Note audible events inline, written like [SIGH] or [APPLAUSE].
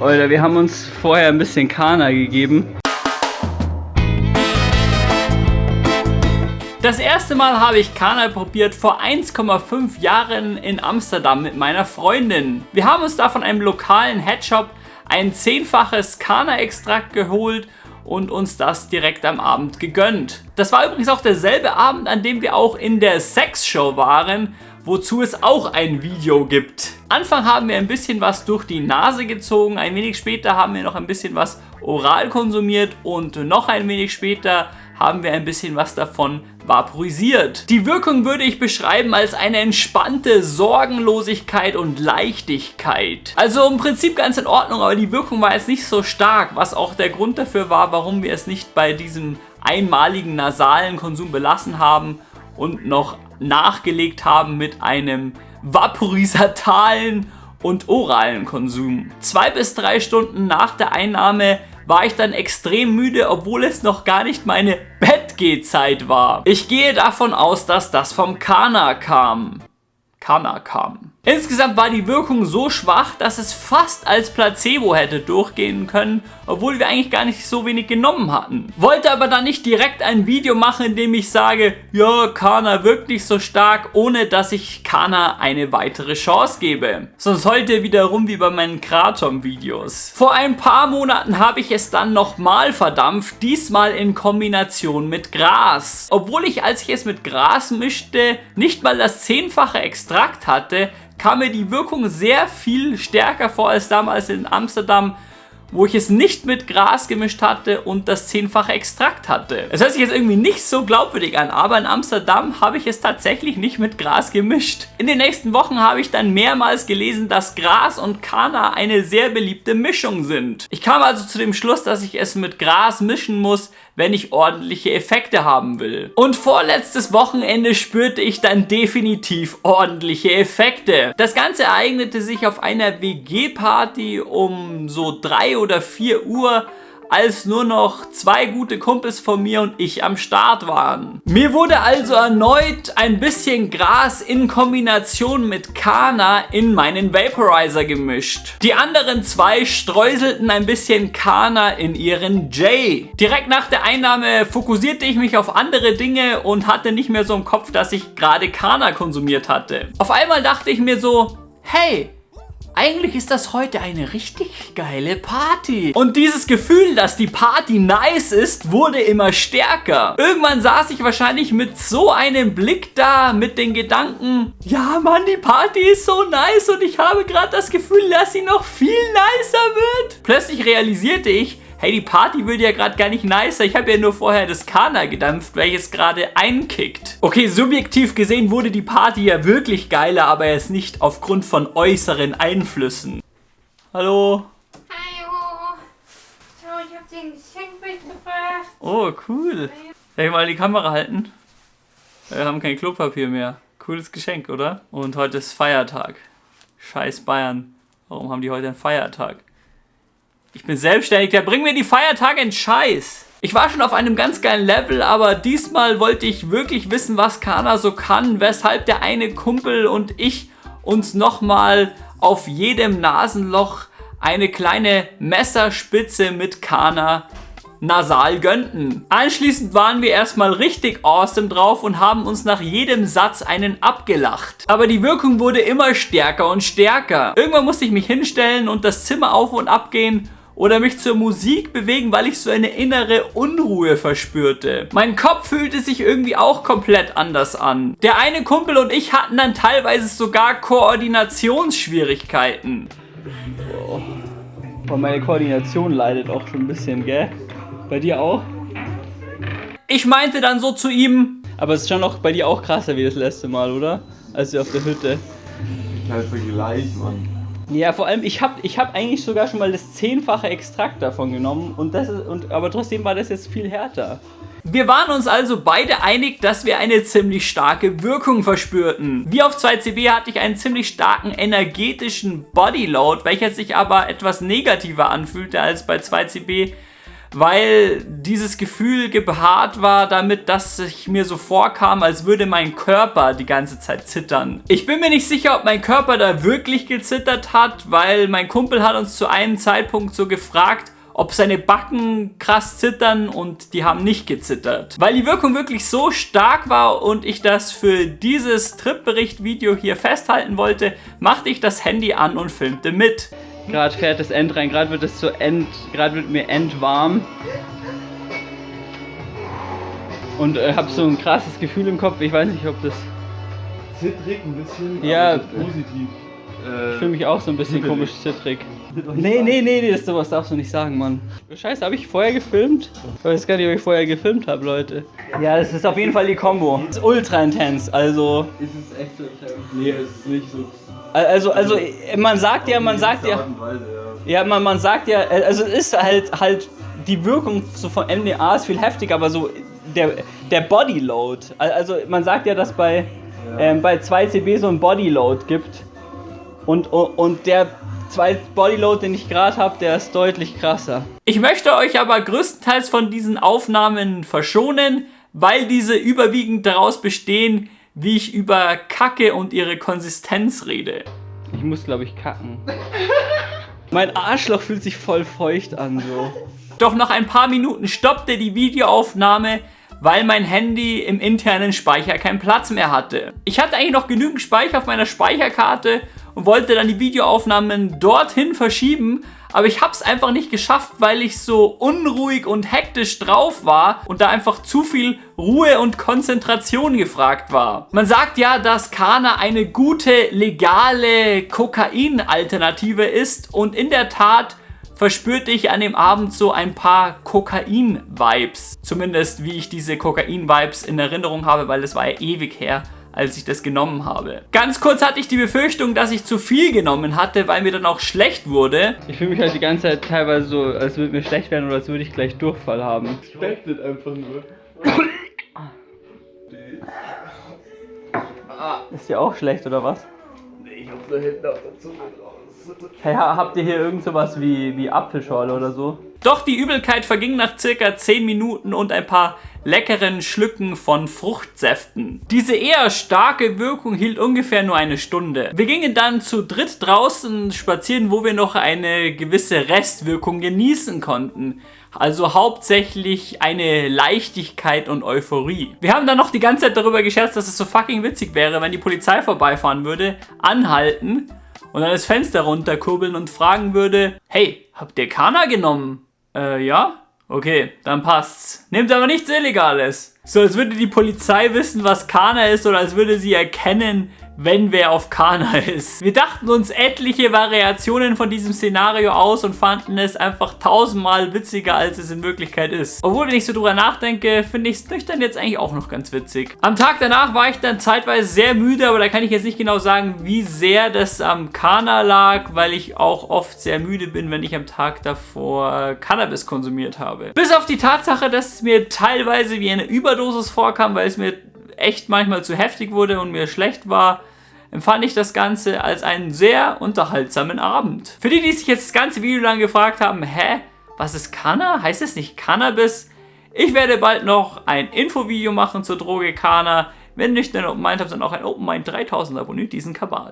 Leute, wir haben uns vorher ein bisschen Kana gegeben. Das erste Mal habe ich Kana probiert vor 1,5 Jahren in Amsterdam mit meiner Freundin. Wir haben uns da von einem lokalen Headshop ein zehnfaches Kana-Extrakt geholt und uns das direkt am Abend gegönnt. Das war übrigens auch derselbe Abend, an dem wir auch in der Sexshow waren, wozu es auch ein Video gibt. Anfang haben wir ein bisschen was durch die Nase gezogen, ein wenig später haben wir noch ein bisschen was oral konsumiert und noch ein wenig später haben wir ein bisschen was davon vaporisiert. Die Wirkung würde ich beschreiben als eine entspannte Sorgenlosigkeit und Leichtigkeit. Also im Prinzip ganz in Ordnung, aber die Wirkung war jetzt nicht so stark, was auch der Grund dafür war, warum wir es nicht bei diesem einmaligen nasalen Konsum belassen haben und noch nachgelegt haben mit einem vaporisatalen und oralen Konsum. Zwei bis drei Stunden nach der Einnahme war ich dann extrem müde, obwohl es noch gar nicht meine Bettgehzeit war. Ich gehe davon aus, dass das vom Kana kam. Kana kam. Insgesamt war die Wirkung so schwach, dass es fast als Placebo hätte durchgehen können, obwohl wir eigentlich gar nicht so wenig genommen hatten. Wollte aber dann nicht direkt ein Video machen, in dem ich sage, ja, Kana wirkt nicht so stark, ohne dass ich Kana eine weitere Chance gebe. Sonst heute wieder rum wie bei meinen Kratom-Videos. Vor ein paar Monaten habe ich es dann nochmal verdampft, diesmal in Kombination mit Gras. Obwohl ich, als ich es mit Gras mischte, nicht mal das zehnfache Extrakt hatte, kam mir die Wirkung sehr viel stärker vor als damals in Amsterdam wo ich es nicht mit Gras gemischt hatte und das zehnfache Extrakt hatte. Es hört sich jetzt irgendwie nicht so glaubwürdig an, aber in Amsterdam habe ich es tatsächlich nicht mit Gras gemischt. In den nächsten Wochen habe ich dann mehrmals gelesen, dass Gras und Kana eine sehr beliebte Mischung sind. Ich kam also zu dem Schluss, dass ich es mit Gras mischen muss, wenn ich ordentliche Effekte haben will. Und vorletztes Wochenende spürte ich dann definitiv ordentliche Effekte. Das Ganze ereignete sich auf einer WG-Party um so 3 oder 4 Uhr als nur noch zwei gute Kumpels von mir und ich am Start waren. Mir wurde also erneut ein bisschen Gras in Kombination mit Kana in meinen Vaporizer gemischt. Die anderen zwei streuselten ein bisschen Kana in ihren J. Direkt nach der Einnahme fokussierte ich mich auf andere Dinge und hatte nicht mehr so im Kopf, dass ich gerade Kana konsumiert hatte. Auf einmal dachte ich mir so, hey, eigentlich ist das heute eine richtig geile Party. Und dieses Gefühl, dass die Party nice ist, wurde immer stärker. Irgendwann saß ich wahrscheinlich mit so einem Blick da, mit den Gedanken, ja Mann, die Party ist so nice und ich habe gerade das Gefühl, dass sie noch viel nicer wird. Plötzlich realisierte ich, hey, die Party wird ja gerade gar nicht nicer. Ich habe ja nur vorher das Kana gedampft, welches gerade einkickt. Okay, subjektiv gesehen wurde die Party ja wirklich geiler, aber erst nicht aufgrund von äußeren Einflüssen. Hallo? Hallo. Schau, ich habe dir ein Geschenk mitgebracht. Oh, cool. Darf ich mal die Kamera halten? Wir haben kein Klopapier mehr. Cooles Geschenk, oder? Und heute ist Feiertag. Scheiß Bayern. Warum haben die heute einen Feiertag? Ich bin selbstständig, der bringt mir die Feiertage in Scheiß. Ich war schon auf einem ganz geilen Level, aber diesmal wollte ich wirklich wissen, was Kana so kann, weshalb der eine Kumpel und ich uns nochmal auf jedem Nasenloch eine kleine Messerspitze mit Kana nasal gönnten. Anschließend waren wir erstmal richtig awesome drauf und haben uns nach jedem Satz einen abgelacht. Aber die Wirkung wurde immer stärker und stärker. Irgendwann musste ich mich hinstellen und das Zimmer auf und ab gehen oder mich zur Musik bewegen, weil ich so eine innere Unruhe verspürte. Mein Kopf fühlte sich irgendwie auch komplett anders an. Der eine Kumpel und ich hatten dann teilweise sogar Koordinationsschwierigkeiten. Oh. meine Koordination leidet auch schon ein bisschen, gell? Bei dir auch? Ich meinte dann so zu ihm, aber es ist schon noch bei dir auch krasser wie das letzte Mal, oder? Als wir auf der Hütte. Kein Vergleich, Mann. Ja, vor allem, ich habe ich hab eigentlich sogar schon mal das zehnfache Extrakt davon genommen, und das ist, und, aber trotzdem war das jetzt viel härter. Wir waren uns also beide einig, dass wir eine ziemlich starke Wirkung verspürten. Wie auf 2CB hatte ich einen ziemlich starken energetischen Bodyload, welcher sich aber etwas negativer anfühlte als bei 2CB, weil dieses Gefühl gepaart war damit, dass ich mir so vorkam, als würde mein Körper die ganze Zeit zittern. Ich bin mir nicht sicher, ob mein Körper da wirklich gezittert hat, weil mein Kumpel hat uns zu einem Zeitpunkt so gefragt, ob seine Backen krass zittern und die haben nicht gezittert. Weil die Wirkung wirklich so stark war und ich das für dieses Tripbericht-Video hier festhalten wollte, machte ich das Handy an und filmte mit. Gerade fährt das End rein, gerade wird es zu End, gerade wird mir endwarm. Und äh, habe so ein krasses Gefühl im Kopf, ich weiß nicht, ob das... Zittrig ein bisschen, Ja. positiv. Äh, Ich fühle mich auch so ein bisschen komisch zittrig. [LAUGHS] Nee, nee, nee, nee, das sowas darfst du nicht sagen, Mann. Scheiße, habe ich vorher gefilmt? Ich weiß gar nicht, ob ich vorher gefilmt habe, Leute. Ja, das ist auf jeden Fall die Combo. Das ist ultra intens, also... Ist es echt so schlimm? Nee, es ist nicht so. Also, also, man sagt ja, man sagt ja... Ja. Ja, man, man sagt ja, also es ist halt, halt, die Wirkung so von MDA ist viel heftiger, aber so der, der Bodyload, also man sagt ja, dass bei, ähm, bei 2CB so ein Bodyload gibt und, und, und der 2 Bodyload, den ich gerade habe, der ist deutlich krasser. Ich möchte euch aber größtenteils von diesen Aufnahmen verschonen, weil diese überwiegend daraus bestehen, wie ich über Kacke und ihre Konsistenz rede. Ich muss, glaube ich, kacken. [LAUGHS] Mein Arschloch fühlt sich voll feucht an so. Doch nach ein paar Minuten stoppte die Videoaufnahme, weil mein Handy im internen Speicher keinen Platz mehr hatte. Ich hatte eigentlich noch genügend Speicher auf meiner Speicherkarte und wollte dann die Videoaufnahmen dorthin verschieben, aber ich habe es einfach nicht geschafft, weil ich so unruhig und hektisch drauf war und da einfach zu viel Ruhe und Konzentration gefragt war. Man sagt ja, dass Kana eine gute, legale Kokain-Alternative ist und in der Tat verspürte ich an dem Abend so ein paar Kokain-Vibes. Zumindest wie ich diese Kokain-Vibes in Erinnerung habe, weil es war ja ewig her, als ich das genommen habe. Ganz kurz hatte ich die Befürchtung, dass ich zu viel genommen hatte, weil mir dann auch schlecht wurde. Ich fühle mich halt die ganze Zeit teilweise so, als würde mir schlecht werden oder als würde ich gleich Durchfall haben. Expected einfach nur. [COUGHS] Ist dir auch schlecht oder was? Nee, ich hab da hinten auf der Zunge draus. Hey, ha- habt ihr hier irgend sowas wie, wie Apfelschorle oder so? Doch die Übelkeit verging nach circa 10 Minuten und ein paar leckeren Schlücken von Fruchtsäften. Diese eher starke Wirkung hielt ungefähr nur eine Stunde. Wir gingen dann zu dritt draußen spazieren, wo wir noch eine gewisse Restwirkung genießen konnten. Also hauptsächlich eine Leichtigkeit und Euphorie. Wir haben dann noch die ganze Zeit darüber gescherzt, dass es so fucking witzig wäre, wenn die Polizei vorbeifahren würde, anhalten und dann das Fenster runterkurbeln und fragen würde, hey, habt ihr Kana genommen? Äh, ja? Okay, dann passt's. Nehmt aber nichts Illegales. So, als würde die Polizei wissen, was Kana ist oder als würde sie erkennen, wenn wer auf Kana [LAUGHS] ist. Wir dachten uns etliche Variationen von diesem Szenario aus und fanden es einfach tausendmal witziger, als es in Wirklichkeit ist. Obwohl, wenn ich so drüber nachdenke, finde ich es nüchtern jetzt eigentlich auch noch ganz witzig. Am Tag danach war ich dann zeitweise sehr müde, aber da kann ich jetzt nicht genau sagen, wie sehr das am Kana lag, weil ich auch oft sehr müde bin, wenn ich am Tag davor Cannabis konsumiert habe. Bis auf die Tatsache, dass es mir teilweise wie eine Überdosis vorkam, weil es mir echt manchmal zu heftig wurde und mir schlecht war, empfand ich das Ganze als einen sehr unterhaltsamen Abend. Für die, die sich jetzt das ganze Video lang gefragt haben, hä, was ist Kana? Heißt es nicht Cannabis? Ich werde bald noch ein Infovideo machen zur Droge Kana. Wenn nicht, dann meint habt, dann auch ein Open Mind 3000 abonniert diesen Kabal.